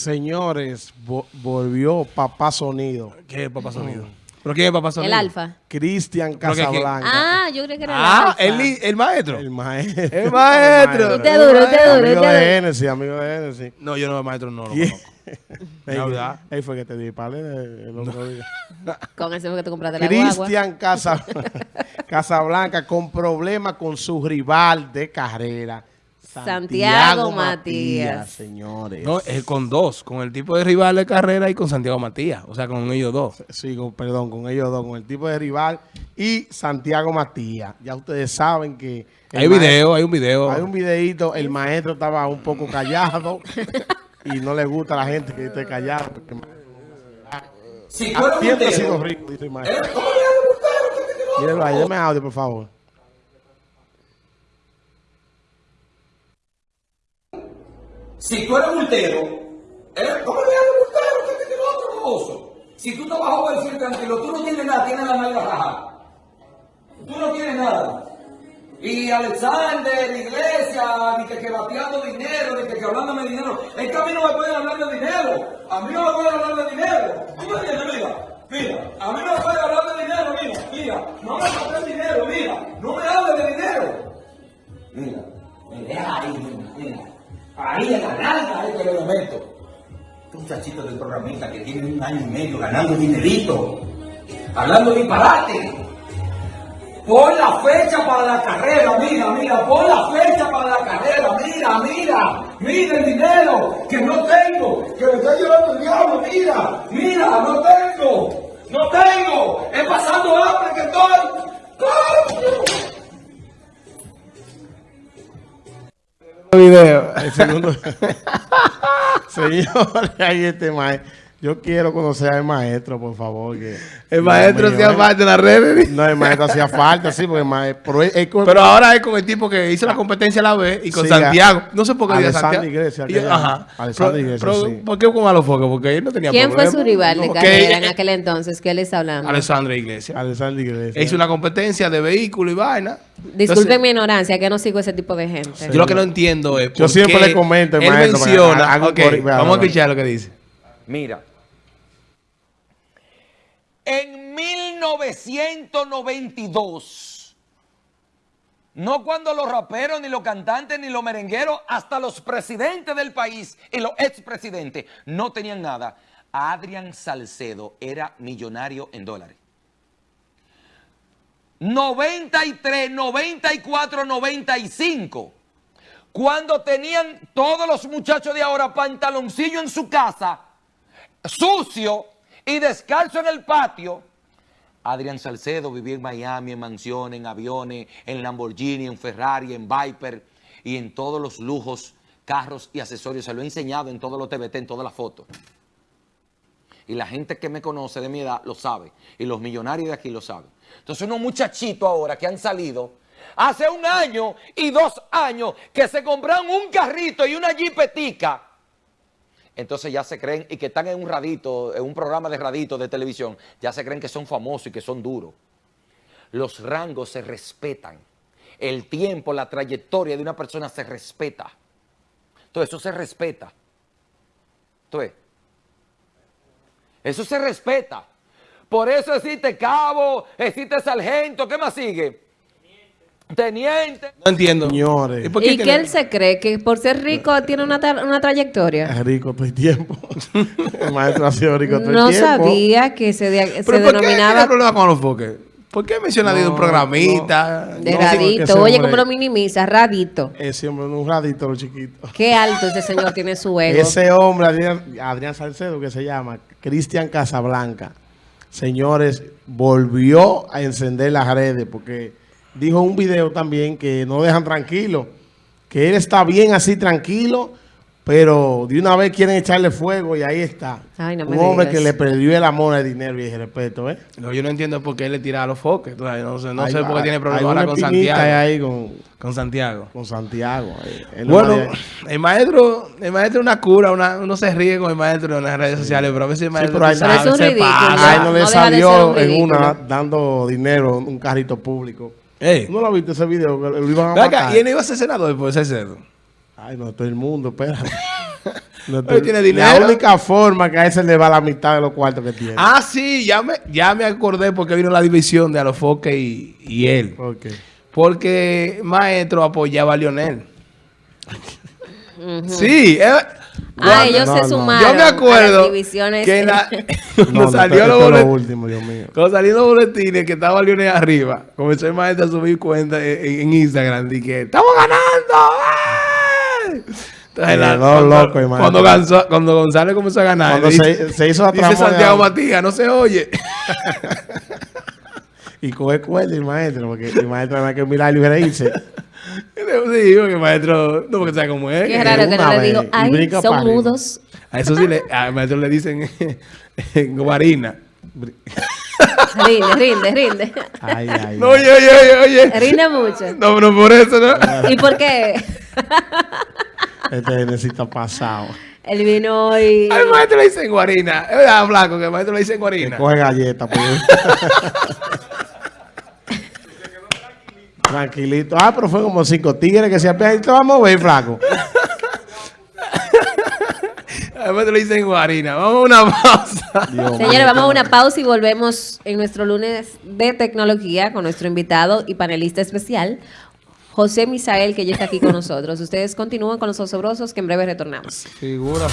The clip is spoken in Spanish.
Señores, vo- volvió Papá Sonido. ¿Qué es Papá Sonido? ¿Pero quién es Papá Sonido? El alfa. Cristian Creo que- que- Casablanca. Ah, yo creo que era el Ah, alfa. el, li- el maestro. El maestro. El maestro. Usted duro, usted duro, Amigo usted de duro. Genesis, amigo de Genesis. No, yo no, el maestro no lo ¿Quién? conozco. Verdad. ey, fue que te di el otro día. Con ese fue que te compraste la guagua. Cristian Casa, Casablanca con problemas con su rival de carrera. Santiago Matías. Señores. No, es con dos, con el tipo de rival de carrera y con Santiago Matías. O sea, con ellos dos. Sí, con- perdón, con ellos dos, con el tipo de rival y Santiago Matías. Ya ustedes saben que... Hay maestro- video, hay un video. Hay un videito, el maestro estaba un poco callado y no le gusta a la gente que esté callado. porque Si tú eres Siempre ha multero, sido rico, dice el maestro. ¿eh? deme audio, por favor. Si tú eres multero, ¿eh? ¿cómo le vas a gustar a que te otro gozo? Si tú estás bajo el cielo tranquilo, tú no tienes nada, tienes la nalga rajada. Tú no tienes nada. Y Alexander, iglesia, ni que, que bateando dinero, ni que, que hablándome de dinero. Es que a mí no me pueden hablar de dinero. A mí no me pueden hablar de dinero. ¿Tú me entiendes? Mira, mira. A mí no me pueden hablar de dinero, mira, mira. No me Muchachito del programista que tiene un año y medio ganando dinerito, hablando disparate. Pon la fecha para la carrera, mira, mira, pon la fecha para la carrera, mira, mira, mira el dinero que no tengo, que me está llevando el diablo, mira, mira, no tengo, no tengo, es pasando hambre que estoy. ¡Coño! video. El segundo. Señores, ahí este maestro. Yo quiero conocer al maestro, por favor. Que, El maestro hacía eh. falta en las redes. No, el maestro hacía falta, sí, porque el maestro. Pero, con- ahora es con el tipo que hizo la competencia a la vez y con Sí, Santiago. No sé por qué dice Alexander Santiago. Iglesias, Y ajá. Alexander Pero- Iglesias, pero, sí. ¿Por qué con Alofoque? Porque él no tenía ¿Quién fue su rival de No, carrera que- en aquel entonces? ¿Qué le está hablando? Alexandra Iglesias. Alexander Iglesias. Hizo una competencia de vehículo y vaina. Disculpen Entonces, mi ignorancia, que no sigo ese tipo de gente. Yo lo que no entiendo es. Yo siempre qué le comento al Él maestro, menciona. vamos a escuchar lo que dice. Mira. En 1992, no cuando los raperos, ni los cantantes, ni los merengueros, hasta los presidentes del país y los expresidentes no tenían nada. Adrián Salcedo era millonario en dólares. 93, 94, 95. Cuando tenían todos los muchachos de ahora pantaloncillo en su casa, sucio y descalzo en el patio. Adrián Salcedo vivía en Miami, en mansiones, en aviones, en Lamborghini, en Ferrari, en Viper y en todos los lujos, carros y accesorios. Se lo he enseñado en todos los TVT, en todas las fotos. Y la gente que me conoce de mi edad lo sabe. Y los millonarios de aquí lo saben. Entonces unos muchachitos ahora que han salido hace un año y dos años que se compraron un carrito y una jipetica entonces ya se creen, y que están en un radito, en un programa de radito de televisión, ya se creen que son famosos y que son duros. Los rangos se respetan. El tiempo, la trayectoria de una persona se respeta. Todo eso se respeta. Entonces, eso se respeta. Por eso existe cabo, existe sargento, ¿qué más sigue? Teniente. No entiendo. Señores. ¿Y por ¿Y que que no- él se cree que por ser rico tiene una, tra- una trayectoria? Es rico todo el tiempo. el maestro ha sido rico todo el No tiempo. sabía que se, de- se ¿Pero por qué denominaba problema con Alofoque? ¿Por qué menciona de un No, programita? de No, radito. Oye, hombre- como lo minimiza, radito. Ese hombre un radito, lo chiquito. Qué alto ese señor tiene su ego. Ese hombre, Adrián, Adrián Salcedo, que se llama Cristian Casablanca, señores, volvió a encender las redes porque dijo un video también que no dejan tranquilo, que él está bien así tranquilo, pero de una vez quieren echarle fuego y ahí está. Ay, no me un hombre digas. que le perdió el amor al dinero y el respeto, ¿eh? No, yo no entiendo por qué él le tira a los foques. No sé, no sé por qué tiene problemas ahora con Santiago. ahí con, Con Santiago. con Santiago. ahí. Él no Bueno, el maestro, el maestro es una cura, una- uno se ríe con el maestro en las redes sociales, pero a veces el maestro pero es un se pasa. Ay, no no le salió un en una dando dinero en un carrito público. Ey, ¿No lo viste ese video? Lo iban a matar. ¿y él no iba a ser senador por ese cerdo? Ay, no, todo el mundo, espera. No te- Él tiene La dinero. única forma que a ese le va la mitad de los cuartos que tiene. Ah, sí, ya me, ya me acordé porque vino la división de Alofoque y, y él. Ok. Porque Maestro apoyaba a Lionel. Sí. eh, Ah, ellos No, se sumaron Yo me a acuerdo las divisiones. que en la- cuando no, salió los esto es lo último, Dios mío. cuando salió los boletines que estaba Lionel arriba, comenzó el maestro a subir cuenta en, en Instagram y que estamos ganando. Entonces, la- cuando, loco cuando, Gonza- cuando González comenzó a ganar, Cuando dice, se, se hizo la dice Santiago Matías, no se oye. y coge cuerda el maestro, porque el maestro además que milagro y reírse. Sí, porque el maestro, no porque sabe cómo es. Qué raro que no le digo, ay, son para arriba". mudos. A eso sí, le, al maestro le dicen guarina. Rinde, rinde, rinde. Ay, ay, No, ay. oye, oye, oye, oye. Rinde mucho. No, no por eso, ¿no? ¿Y por qué? Este necesita pasado. Él vino hoy. Al maestro le dicen guarina. Es verdad, flaco, que al maestro le dicen Que guarina. coge galleta. pues. Tranquilito. Ah, pero fue como cinco tigres que se apean. Te vamos a ver, flaco. Al maestro le dicen guarina. Vamos a una pausa. Dios Señores, mío. vamos a una pausa y volvemos en nuestro lunes de tecnología con nuestro invitado y panelista especial, José Misael, que ya está aquí con nosotros. Ustedes continúan con los osobrosos que en breve retornamos. Figura.